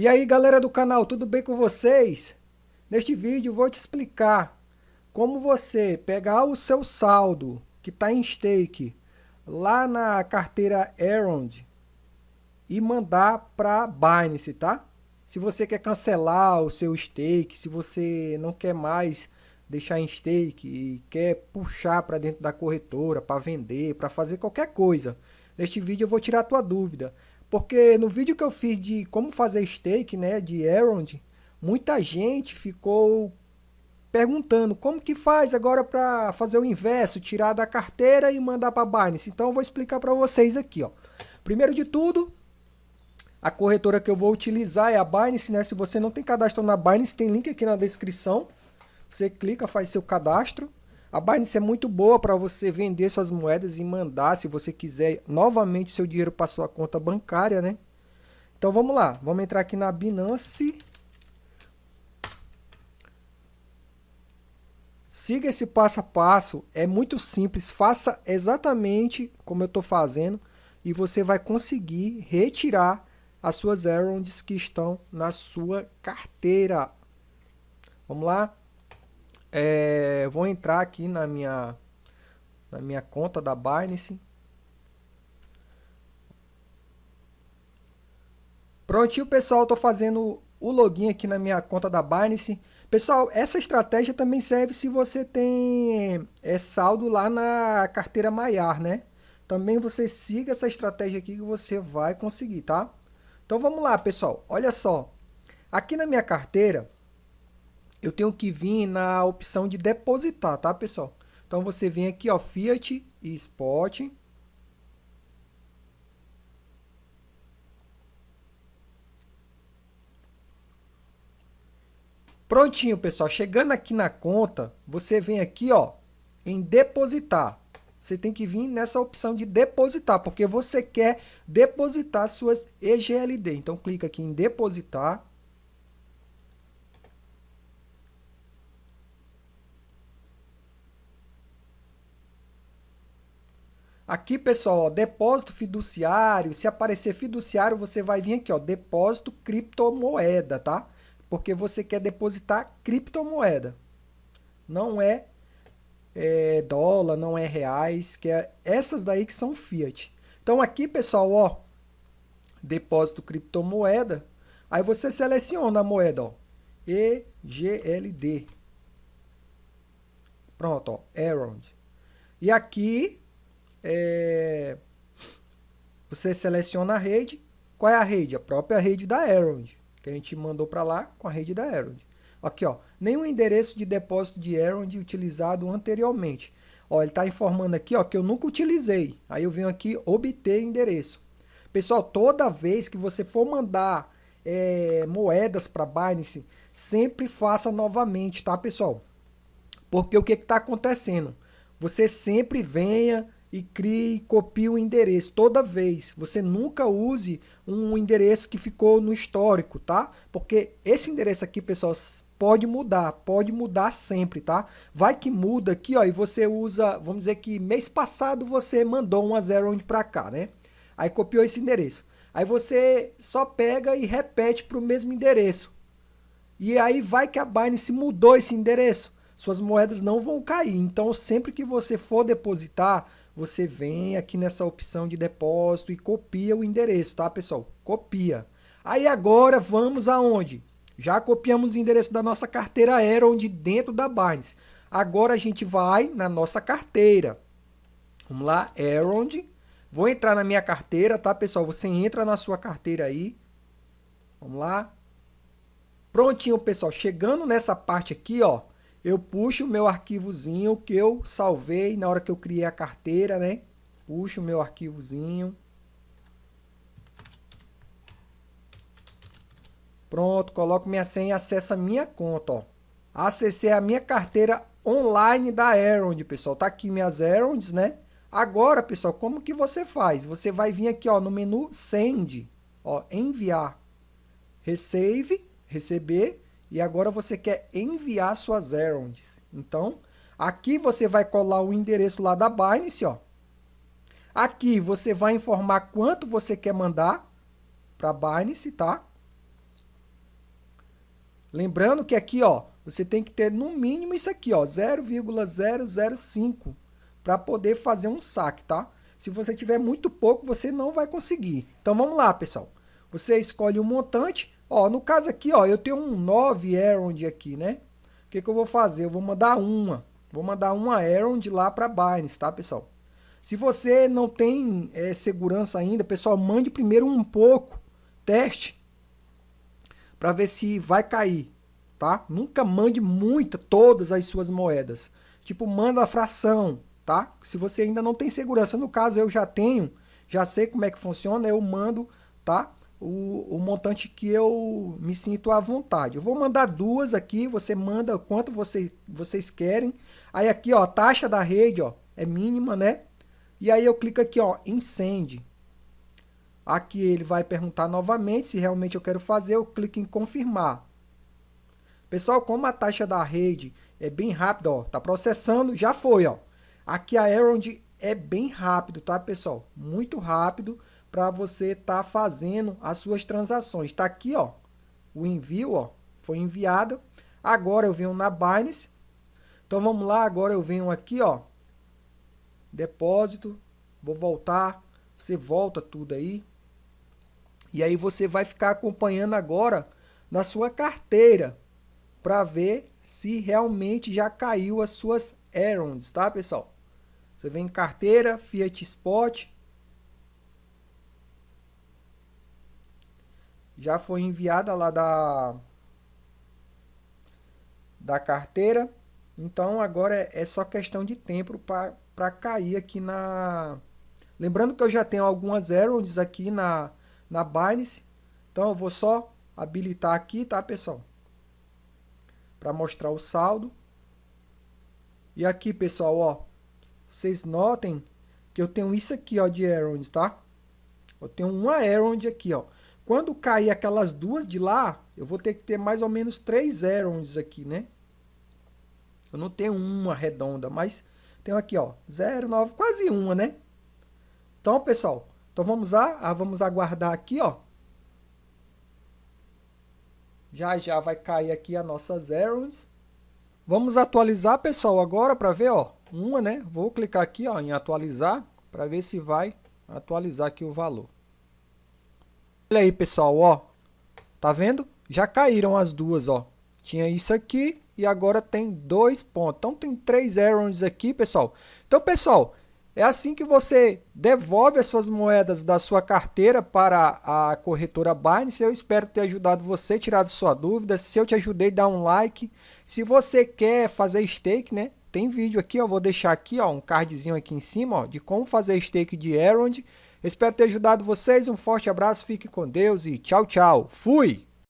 E aí galera do canal, tudo bem com vocês? Neste vídeo vou te explicar como você pegar o seu saldo que está em stake lá na carteira Erond e mandar para Binance, tá? Se você quer cancelar o seu stake, se você não quer mais deixar em stake e quer puxar para dentro da corretora para vender, para fazer qualquer coisa. Neste vídeo eu vou tirar a tua dúvida. Porque no vídeo que eu fiz de como fazer stake, né, de Erond, muita gente ficou perguntando como que faz agora para fazer o inverso, tirar da carteira e mandar para Binance. Então eu vou explicar para vocês aqui, ó. Primeiro de tudo, a corretora que eu vou utilizar é a Binance, né? Se você não tem cadastro na Binance, tem link aqui na descrição. Você clica, faz seu cadastro. A Binance é muito boa para você vender suas moedas e mandar, se você quiser, novamente seu dinheiro para sua conta bancária, né? Então vamos lá, vamos entrar aqui na Binance. Siga esse passo a passo, é muito simples, faça exatamente como eu estou fazendo e você vai conseguir retirar as suas errands que estão na sua carteira. Vamos lá? É, vou entrar aqui na minha, na minha conta da Binance. Prontinho, pessoal, estou fazendo o login aqui na minha conta da Binance. Pessoal, essa estratégia também serve se você tem é, saldo lá na carteira Maiar, né? Também você siga essa estratégia aqui que você vai conseguir, tá? Então vamos lá, pessoal. Olha só. Aqui na minha carteira, eu tenho que vir na opção de depositar, tá, pessoal? Então, você vem aqui, ó, Fiat e Spot. Prontinho, pessoal. Chegando aqui na conta, você vem aqui, ó, em depositar. Você tem que vir nessa opção de depositar, porque você quer depositar suas EGLD. Então, clica aqui em depositar. Aqui, pessoal, ó, depósito fiduciário, se aparecer fiduciário, você vai vir aqui, ó, depósito criptomoeda, tá? Porque você quer depositar criptomoeda. Não é, é dólar, não é reais, que é essas daí que são fiat. Então aqui, pessoal, ó, depósito criptomoeda, aí você seleciona a moeda, ó, EGLD. Pronto, ó, Erond. E aqui é, você seleciona a rede. Qual é a rede? A própria rede da Erond, que a gente mandou para lá com a rede da Erond. Aqui, ó, nenhum endereço de depósito de Erond utilizado anteriormente. Ó, ele está informando aqui ó, que eu nunca utilizei. Aí eu venho aqui obter endereço. Pessoal, toda vez que você for mandar é, moedas para Binance, sempre faça novamente, tá, pessoal? Porque o que está acontecendo? Você sempre venha e crie e copie o endereço toda vez. Você nunca use um endereço que ficou no histórico, tá? Porque esse endereço aqui, pessoal, pode mudar, pode mudar sempre, tá? Vai que muda aqui, ó, e você usa, vamos dizer que mês passado você mandou um zero onde para cá, né? Aí copiou esse endereço. Aí você só pega e repete para o mesmo endereço. E aí vai que a Binance mudou esse endereço. Suas moedas não vão cair. Então sempre que você for depositar, você vem aqui nessa opção de depósito e copia o endereço, tá, pessoal? Copia. Aí agora vamos aonde? Já copiamos o endereço da nossa carteira Aero, onde dentro da Binance. Agora a gente vai na nossa carteira. Vamos lá, Erond. Vou entrar na minha carteira, tá, pessoal? Você entra na sua carteira aí. Vamos lá. Prontinho, pessoal. Chegando nessa parte aqui, ó eu puxo o meu arquivozinho que eu salvei na hora que eu criei a carteira, né? Puxo o meu arquivozinho. Pronto, coloco minha senha e acesso a minha conta, ó. Acessei a minha carteira online da Erond, pessoal. Tá aqui minhas Eronds, né? Agora, pessoal, como que você faz? Você vai vir aqui, ó, no menu Send, ó, enviar, receive, receber, e agora você quer enviar suas errands. Então, aqui você vai colar o endereço lá da Binance, ó. Aqui você vai informar quanto você quer mandar para Binance, tá? Lembrando que aqui, ó, você tem que ter no mínimo isso aqui, ó, 0,005 para poder fazer um saque, tá? Se você tiver muito pouco, você não vai conseguir. Então vamos lá, pessoal. Você escolhe um montante. Ó, no caso aqui, ó, eu tenho um 9 Errond aqui, né? O que, que eu vou fazer? Eu vou mandar uma. Vou mandar uma Errond lá para Binance, tá, pessoal? Se você não tem é, segurança ainda, pessoal, mande primeiro um pouco, teste, para ver se vai cair, tá? Nunca mande muita, todas as suas moedas. Tipo, manda a fração, tá? Se você ainda não tem segurança, no caso eu já tenho, já sei como é que funciona, eu mando, tá? O, o montante que eu me sinto à vontade. Eu vou mandar duas aqui, você manda quanto você, vocês querem. Aí aqui, ó, taxa da rede, ó, é mínima, né? E aí eu clico aqui, ó, em. Aqui ele vai perguntar novamente se realmente eu quero fazer, eu clico em confirmar. Pessoal, como a taxa da rede é bem rápida, ó, tá processando, já foi, ó. Aqui a Erond é bem rápido, tá, pessoal? Muito rápido para você estar tá fazendo as suas transações. Tá aqui, ó, o envio, ó, foi enviado. Agora eu venho na Binance. Então vamos lá, agora eu venho aqui, ó, depósito, vou voltar, você volta tudo aí, e aí você vai ficar acompanhando agora na sua carteira para ver se realmente já caiu as suas errands, tá, pessoal? Você vem em carteira, Fiat Spot. Já foi enviada lá da da carteira. Então agora é, é só questão de tempo para cair aqui na Lembrando que eu já tenho algumas errands aqui na na Binance. Então eu vou só habilitar aqui, tá, pessoal? Para mostrar o saldo. E aqui, pessoal, ó, vocês notem que eu tenho isso aqui, ó, de errands, tá? Eu tenho uma errand aqui, ó. Quando cair aquelas duas de lá, eu vou ter que ter mais ou menos três errands aqui, né? Eu não tenho uma redonda, mas tenho aqui, ó, 0,9, quase uma, né? Então, pessoal, então vamos lá, vamos aguardar aqui, ó. Já já vai cair aqui as nossas errands. Vamos atualizar, pessoal, agora para ver, ó, uma, né? Vou clicar aqui, ó, em atualizar para ver se vai atualizar aqui o valor. Olha aí, pessoal, ó. Tá vendo? Já caíram as duas, ó. Tinha isso aqui e agora tem dois pontos. Então tem três errands aqui, pessoal. Então, pessoal, é assim que você devolve as suas moedas da sua carteira para a corretora Binance. Eu espero ter ajudado você, tirado sua dúvida. Se eu te ajudei, dá um like. Se você quer fazer stake, né? Tem vídeo aqui, eu vou deixar aqui, ó, um cardzinho aqui em cima, ó, de como fazer stake de Erond. Espero ter ajudado vocês. Um forte abraço, fique com Deus e tchau, tchau. Fui!